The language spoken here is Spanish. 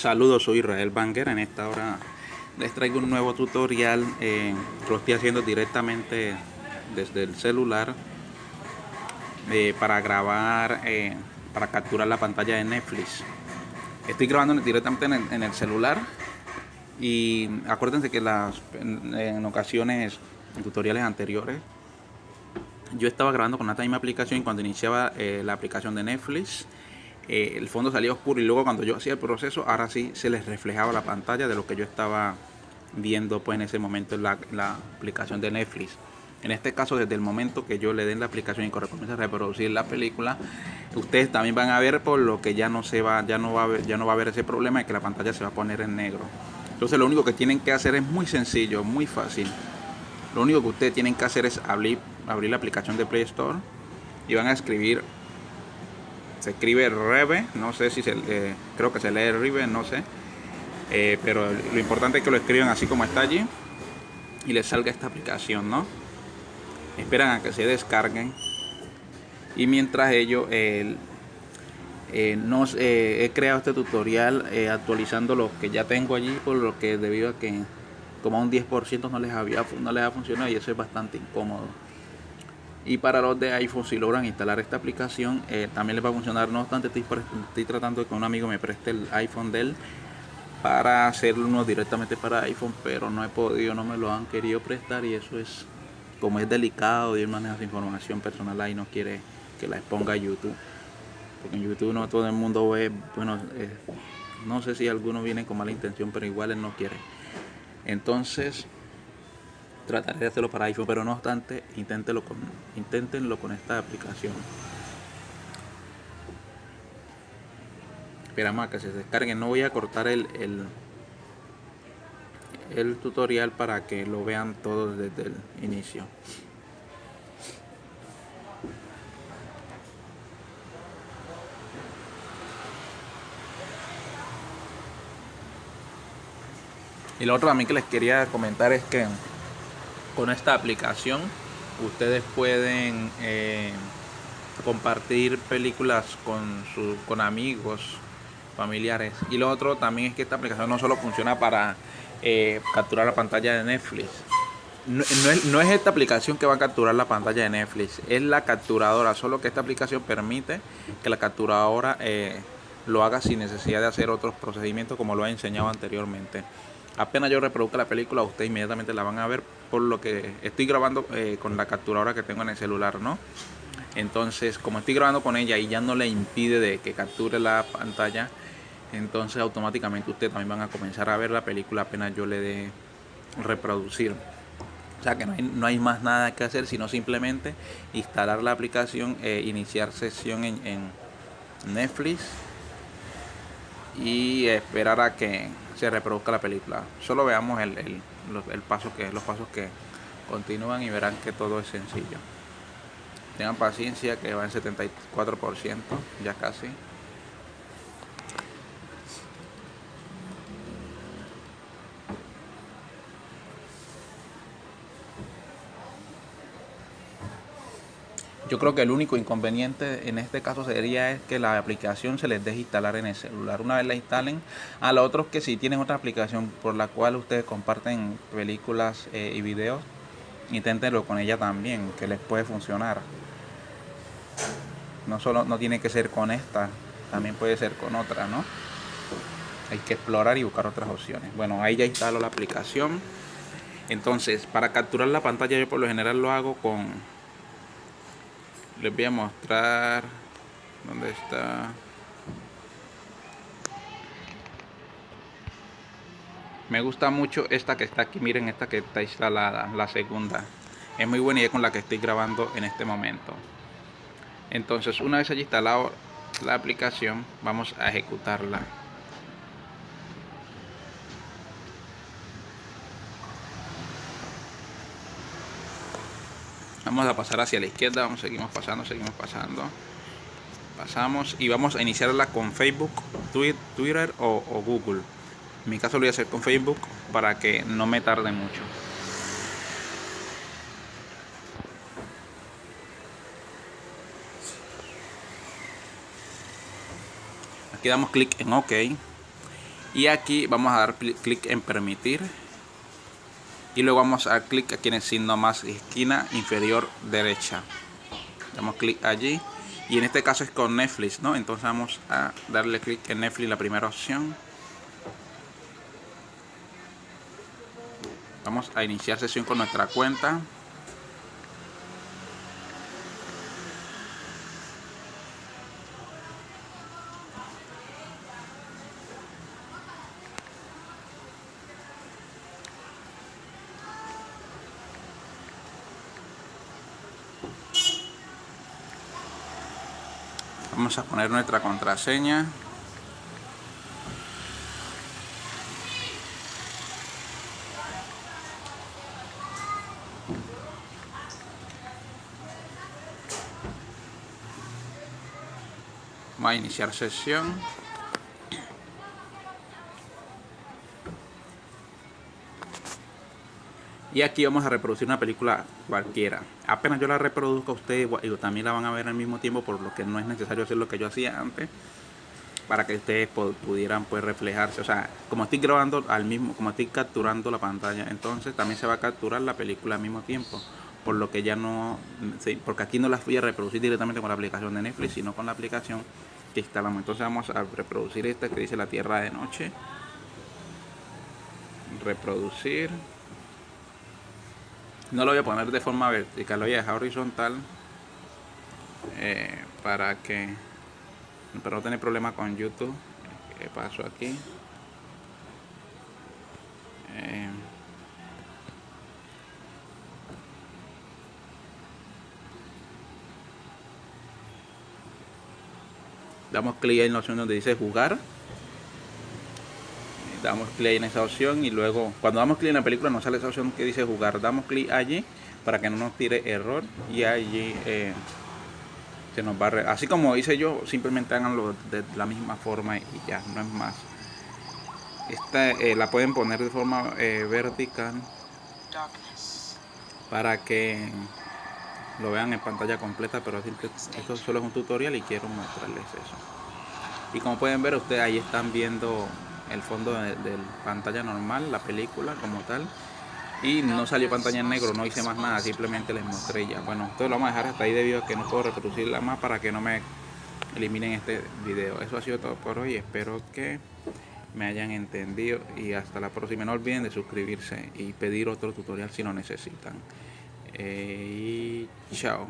Saludos, soy Israel Banger. En esta hora les traigo un nuevo tutorial eh, lo estoy haciendo directamente desde el celular eh, para grabar, eh, para capturar la pantalla de Netflix. Estoy grabando directamente en el, celular y acuérdense que las, en, ocasiones, en tutoriales anteriores, yo estaba grabando con la misma aplicación y cuando iniciaba la aplicación de Netflix eh, el fondo salía oscuro y luego cuando yo hacía el proceso, ahora sí se les reflejaba la pantalla de lo que yo estaba viendo pues en ese momento en la, aplicación de Netflix. En este caso, desde el momento que yo le den la aplicación y comience a reproducir la película, ustedes también van a ver por lo que ya no se va, ya no va a haber, ya no va a haber ese problema de que la pantalla se va a poner en negro. Entonces lo único que tienen que hacer es muy sencillo, muy fácil. Lo único que ustedes tienen que hacer es abrir, abrir la aplicación de Play Store y van a escribir se escribe Reve, no sé si se, eh, creo que se lee Rive, no sé. Eh, pero lo importante es que lo escriban así como está allí y les salga esta aplicación, ¿no? Esperan a que se descarguen y mientras ello eh, nos, he creado este tutorial actualizando lo que ya tengo allí por lo que debido a que como un 10% no les había no les ha funcionado y eso es bastante incómodo y para los de iPhone si logran instalar esta aplicación eh, también les va a funcionar. No obstante estoy, tratando de que un amigo me preste el iPhone de él para hacerlo directamente para iPhone pero no he podido no me lo han querido prestar y eso es como es delicado y él maneja su información personal ahí no quiere que la exponga a YouTube. Porque en YouTube no todo el mundo ve bueno eh, no sé si alguno viene con mala intención pero igual él no quiere. Entonces trataré de hacerlo para iPhone, pero no obstante, inténtenlo con, inténtenlo con esta aplicación. Esperamos a que se descarguen. No voy a cortar el, el, el tutorial para que lo vean todos desde el inicio. Y lo otro también que les quería comentar es que con esta aplicación ustedes pueden eh, compartir películas con, con amigos, familiares. Y lo otro también es que esta aplicación no solo funciona para eh, capturar la pantalla de Netflix. No, es, esta aplicación que va a capturar la pantalla de Netflix, es la capturadora, solo que esta aplicación permite que la capturadora eh, lo haga sin necesidad de hacer otros procedimientos como lo he enseñado anteriormente. Apenas yo reproduzca la película, ustedes inmediatamente la van a ver por lo que estoy grabando eh, con la capturadora que tengo en el celular, ¿no? Entonces, como estoy grabando con ella y ya no le impide de que capture la pantalla, entonces automáticamente ustedes también van a comenzar a ver la película apenas yo le dé reproducir. O sea que no hay, más nada que hacer, sino simplemente instalar la aplicación, e iniciar sesión en, Netflix y esperar a que se reproduzca la película. Solo veamos el, el paso que, los pasos que continúan y verán que todo es sencillo. Tengan paciencia que va en 74%, ya casi. Yo creo que el único inconveniente en este caso sería es que la aplicación se les deje instalar en el celular. Una vez la instalen, a los otros que si tienen otra aplicación por la cual ustedes comparten películas eh, y videos, inténtenlo con ella también, que les puede funcionar. No solo no tiene que ser con esta, también puede ser con otra, ¿no? Hay que explorar y buscar otras opciones. Bueno, ahí ya instalo la aplicación. Entonces, para capturar la pantalla yo por lo general lo hago con les voy a mostrar dónde está. Me gusta mucho esta que está aquí. Miren esta que está instalada la segunda. Es muy buena y es con la que estoy grabando en este momento. Entonces una vez haya instalado la aplicación vamos a ejecutarla vamos a pasar hacia la izquierda vamos seguimos pasando seguimos pasando. Pasamos y vamos a iniciarla con Facebook Twitter o, Google. En mi caso lo voy a hacer con Facebook para que no me tarde mucho. Aquí damos clic en OK. Y aquí vamos a dar clic en permitir y luego vamos a clic aquí en el signo más esquina inferior derecha. Damos clic allí. Y en este caso es con Netflix no entonces vamos a darle clic en Netflix la primera opción. Vamos a iniciar sesión con nuestra cuenta vamos a poner nuestra contraseña. Vamos a iniciar sesión y aquí vamos a reproducir una película cualquiera. Apenas yo la reproduzco ustedes y también la van a ver al mismo tiempo por lo que no es necesario hacer lo que yo hacía antes para que ustedes pudieran pues reflejarse. O sea como estoy grabando al mismo como estoy capturando la pantalla entonces también se va a capturar la película al mismo tiempo por lo que ya no porque aquí no las voy a reproducir directamente con la aplicación de Netflix sino con la aplicación que instalamos. Entonces vamos a reproducir esta que dice la tierra de noche. Reproducir no lo voy a poner de forma vertical, lo voy a dejar horizontal eh, para que para no tener problema con YouTube. ¿Qué paso aquí? Eh, damos clic en la opción donde dice jugar damos clic en esa opción y luego cuando damos clic en la película nos sale esa opción que dice jugar. Damos clic allí para que no nos tire error y allí eh, se nos va a así como hice yo simplemente háganlo de la misma forma y ya no es más. Esta eh, la pueden poner de forma eh, vertical para que lo vean en pantalla completa pero esto solo es un tutorial y quiero mostrarles eso. Y como pueden ver ustedes ahí están viendo el fondo de, pantalla normal, la película como tal. Y no salió pantalla en negro, no hice más nada, simplemente les mostré ya. Bueno, esto lo vamos a dejar hasta ahí debido a que no puedo reproducirla más para que no me eliminen este video. Eso ha sido todo por hoy, espero que me hayan entendido y hasta la próxima. No olviden de suscribirse y pedir otro tutorial si lo necesitan. Eh, y chao.